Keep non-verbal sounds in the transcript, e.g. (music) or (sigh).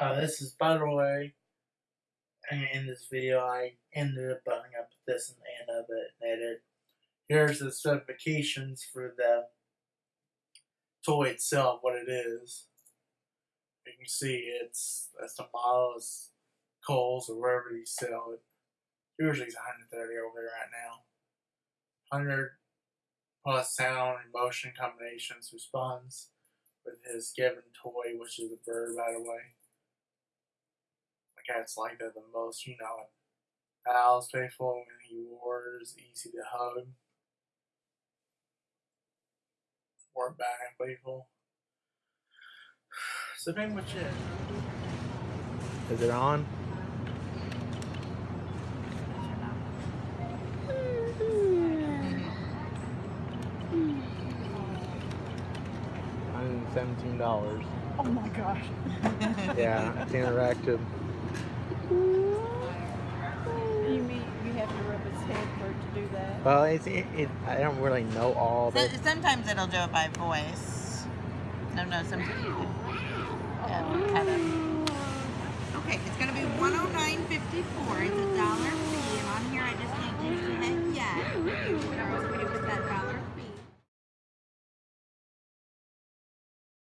Uh, this is, by the way, and in this video, I ended up buttoning up this in the end of it and edit. Here's the specifications for the toy itself, what it is. You can see it's that's the model is Kohl's or wherever you sell it. Usually it's 130 over there right now. 100 plus sound and motion combinations responds with his given toy, which is a bird, by the way. The cats like that the most, you know it. Al's faithful when he wars, easy to hug. Wore back and playful. (sighs) So pretty much it. Is it on? (laughs) Hundred and seventeen dollars. Oh my gosh. Yeah, it's interactive. You mean you have to rub its head for it to do that? Well, it's it, it. I don't really know all So, the. sometimes it'll do it by voice. No, no, sometimes you can yeah, have it.